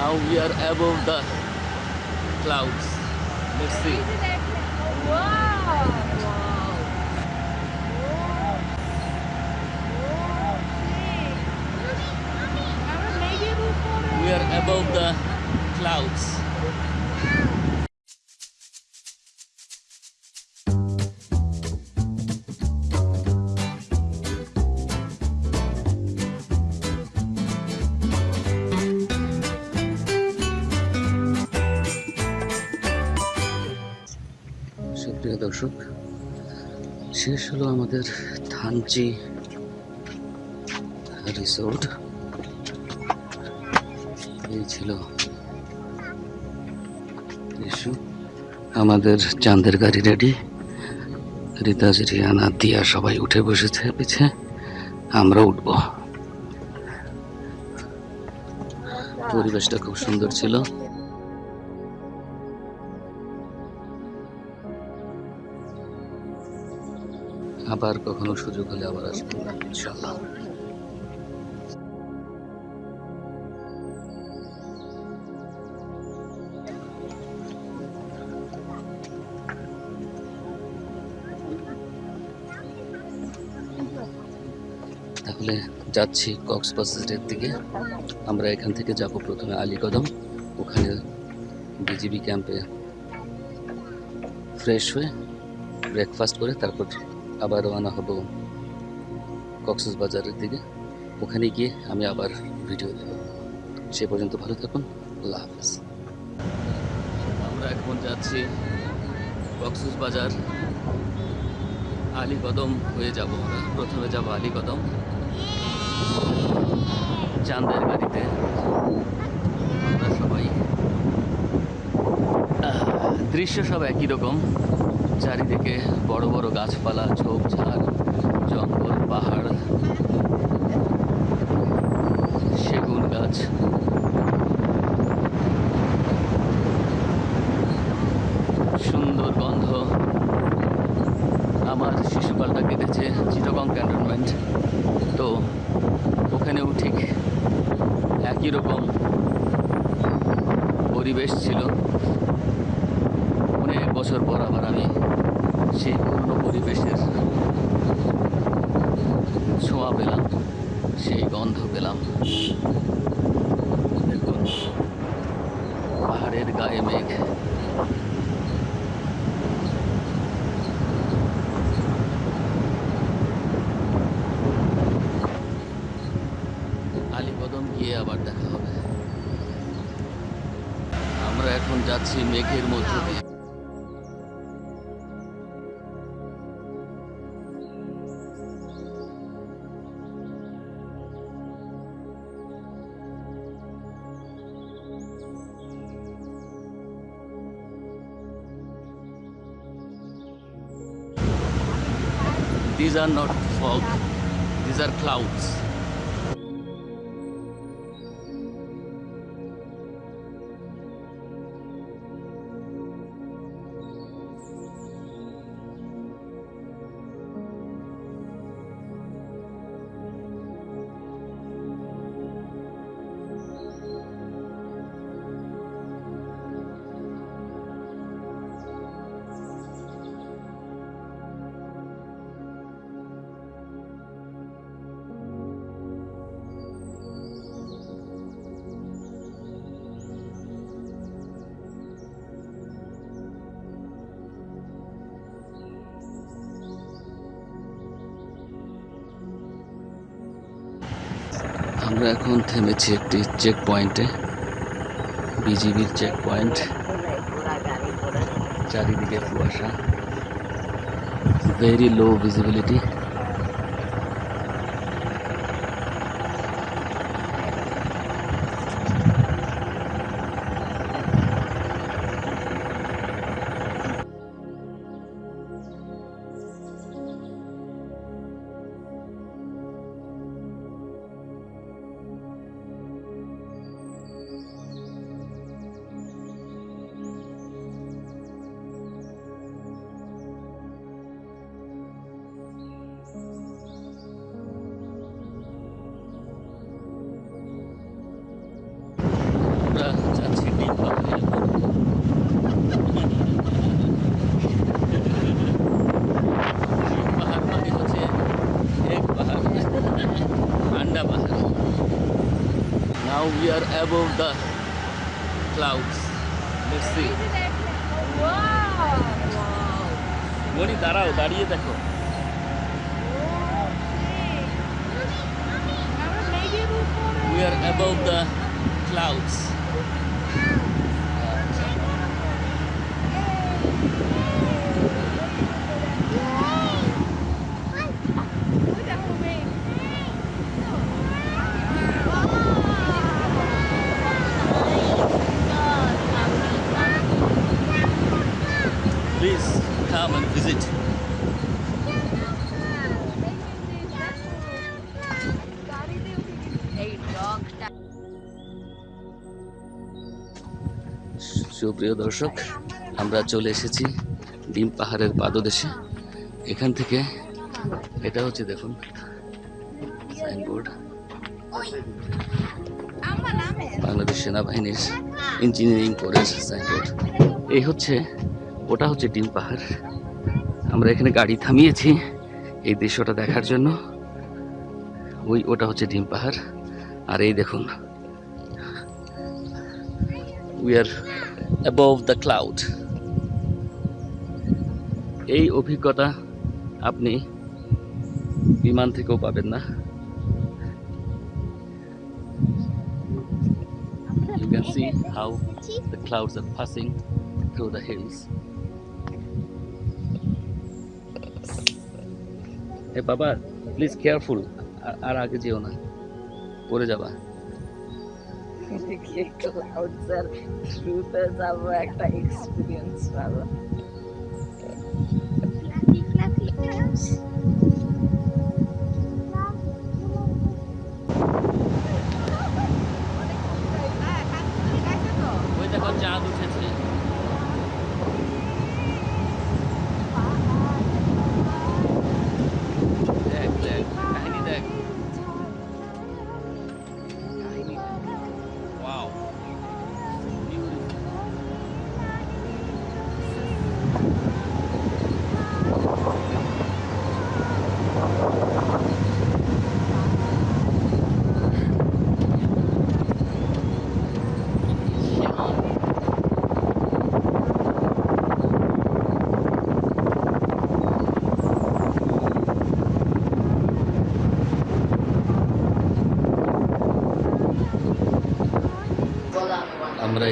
Now we are above the clouds. Let's see. wow. We are above the clouds. দর্শক, শেষ হলো আমাদের Thanchi resort এই ছিল আমাদের চাঁদের গাড়ি রেডি রিতাজ রিয়ানা, দিয়া সবাই উঠে বসেছে, পিছে আমরা উঠব। পরিবেশটা খুব সুন্দর ছিল। আবার কখনো সুযোগ হলে আবার আসব ইনশাল্লাহ তাহলে যাচ্ছি কক্সবাজারের দিকে আমরা এখান থেকে যাব প্রথমে আলীকদম। ওখানে বিজিবি ক্যাম্পে ফ্রেশ হয়ে ব্রেকফাস্ট করে তারপর আবার রওনা হব কক্সবাজারের দিকে। ওখানে গিয়ে আমি আবার ভিডিও দেব। সে পর্যন্ত ভালো থাকুন। আল্লাহ হাফেজ। আমরা এখন যাচ্ছি কক্সবাজার আলীকদম হয়ে যাব প্রথমে যাব আলীকদম। চাঁদের গাড়িতে। আমরা সবাই দৃশ্য সব একই রকম। চারিদিকে বড় বড় গাছপালা, ঝোপঝাড়, জঙ্গল, পাহাড়, সেগুন গাছ। সুন্দর গন্ধ। আমার শিশুকালটা কেটেছে চিটগং ক্যান্টনমেন্ট। তো, ওখানেও ঠিক একই রকম পরিবেশ ছিল। বছর পর আবার আমি সেই পুরনো পরিবেশের ছোঁয়া পেলাম, সেই গন্ধ পেলাম। দেখুন, পাহাড়ের গায়ে মেঘ। আলীকদম গিয়ে আবার দেখা হবে। আমরা এখন যাচ্ছি মেঘের মধ্য দিয়ে। These are not fog, these are clouds. আমরা এখন থেমেছি একটি চেক পয়েন্টে বিজিবির চেক পয়েন্ট চারিদিকে কুয়াশা very low visibility above the clouds. Let's see. Moni দাঁড়াও দাঁড়িয়ে দেখো We are above the clouds. Please come and visit. সুপ্রিয় দর্শক, আমরা চলে এসেছি ডিম পাহাড়ের পাদদেশে। এখান থেকে, এটা হচ্ছে দেখুন সাইনবোর্ড বাংলাদেশ সেনাবাহিনীর ইঞ্জিনিয়ারিং কোর্সের সাইনবোর্ড এই হচ্ছে ওটা হচ্ছে ডিম পাহাড়। আমরা এখানে গাড়ি থামিয়েছি এই দৃশ্যটা দেখার জন্য। ওই, ওটা হচ্ছে ডিম পাহাড়। আর এই দেখুন we are above the cloud এই অভিজ্ঞতা আপনি বিমান থেকেও পাবেন না। You can see how the clouds are passing through the hills. Hey বাবা প্লিজ কেয়ারফুল আর আগে যেও না পড়ে যাবা একটা এক্সপিরিয়েন্স পাবো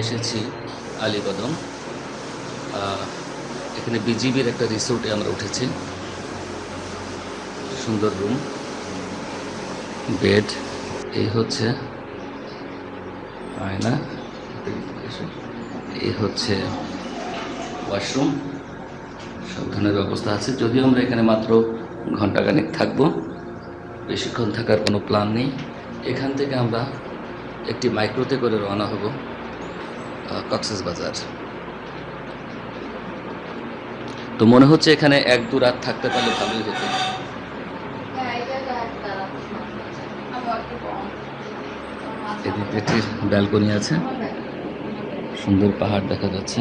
এসেছি আলীকদম। আহ, এখানে বিজিবির একটা রিসোর্টে আমরা উঠেছি। সুন্দর রুম বেড এই হচ্ছে আয়না এই হচ্ছে ওয়াশরুম সব ধরনের ব্যবস্থা আছে। যদিও আমরা এখানে মাত্র ঘন্টাখানেক থাকব বেশিক্ষণ থাকার কোনো প্ল্যান নেই। এখান থেকে আমরা একটি মাইক্রোতে করে রওনা হব। কক্সেস বাজার। তো মনে হচ্ছে এখানে এক দু রাত থাকতে পারলে ভালোই হতো। এদিকে একটি ব্যালকনি আছে। সুন্দর পাহাড় দেখা যাচ্ছে।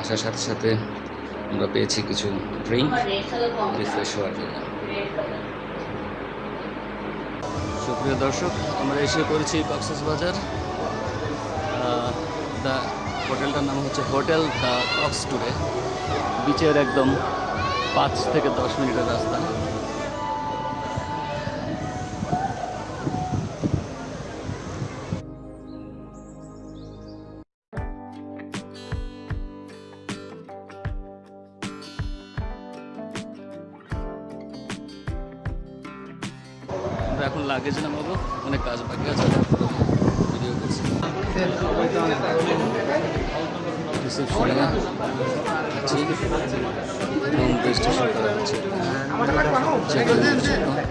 আসার সাথে সাথে আমরা পেয়েছি কিছু ড্রিঙ্ক রিফ্রেশ হওয়ার জন্য। সুপ্রিয় দর্শক, আমরা এসে কক্সেস বাজার দ্য হোটেলটার নাম হচ্ছে হোটেল দ্য কক্স টুরে বিচের একদম পাঁচ থেকে দশ মিনিটের রাস্তা। এখন লাগেজ নামাবো অনেক কাজ বাকি আছে ভিডিও করছি।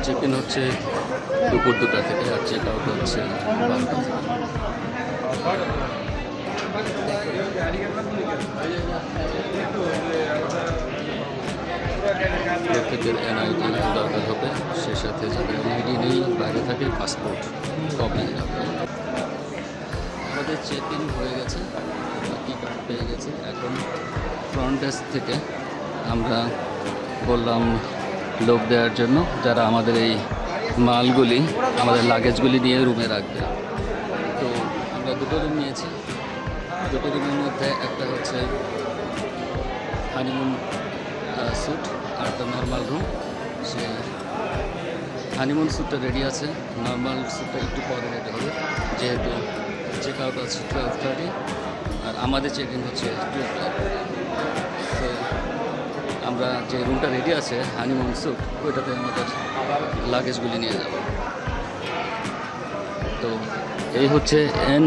হচ্ছে হচ্ছে, দুপুর দুটা থেকে, আর চেক আউট হচ্ছে প্রত্যেকের এনআইডি দরকার হবে, সে সাথে যাদের এনআইডি নেই, বাইরে থাকে, পাসপোর্ট কপি আমাদের চেক ইন হয়ে গেছে কি কার্ড পেয়ে গেছে। এখন ফ্রন্ট ডেস্ক থেকে আমরা বললাম লোক দেওয়ার জন্য, যারা আমাদের এই মালগুলি, আমাদের লাগেজগুলি নিয়ে রুমে রাখবে। তো আমরা দুটো রুম নিয়েছি। দুটো রুমের মধ্যে একটা হচ্ছে হানিমুন স্যুট আর একটা নর্মাল রুম সে হানিমুন স্যুটটা রেডি আছে। নর্মাল স্যুটটা একটু পরে রেডি হবে, যেহেতু চেক আউট আছে টুয়েলভ থার্টি আর আমাদের চেক ইন হচ্ছে টু তো আমরা যে রুমটা রেডি আছে হানিমুন স্যুট ওইটাতে আমাদের লাগেজগুলি নিয়ে যাব। তো এই হচ্ছে এন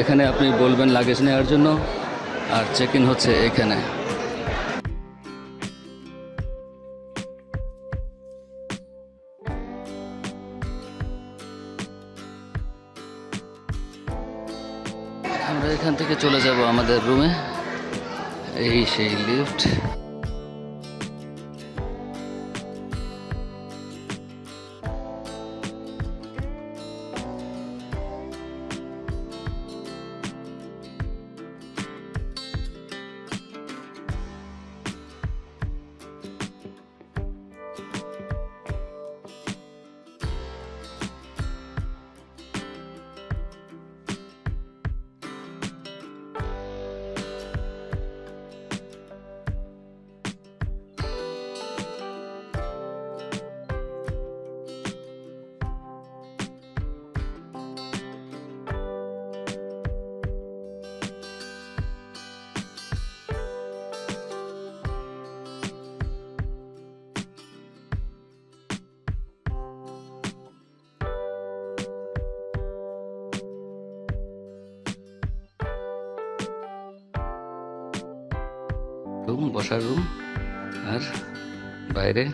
এখানে আপনি বলবেন লাগেজ নেওয়ার জন্য, আর চেক ইন হচ্ছে এখানে। চলে যাব আমাদের রুমে এই সেই রুম, বসার রুম আর বাইরে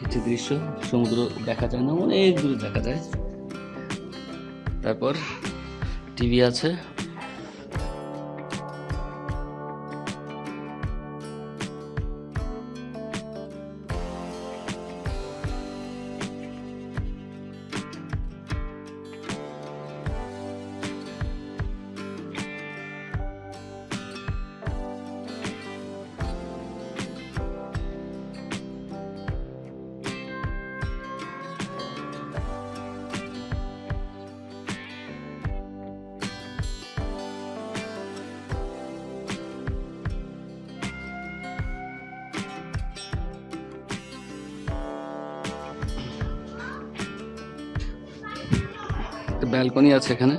কিছু দৃশ্য, সমুদ্র দেখা যায় না অনেক দূরে দেখা যায়। তারপর টিভি আছে। একটা ব্যালকনি আছে এখানে।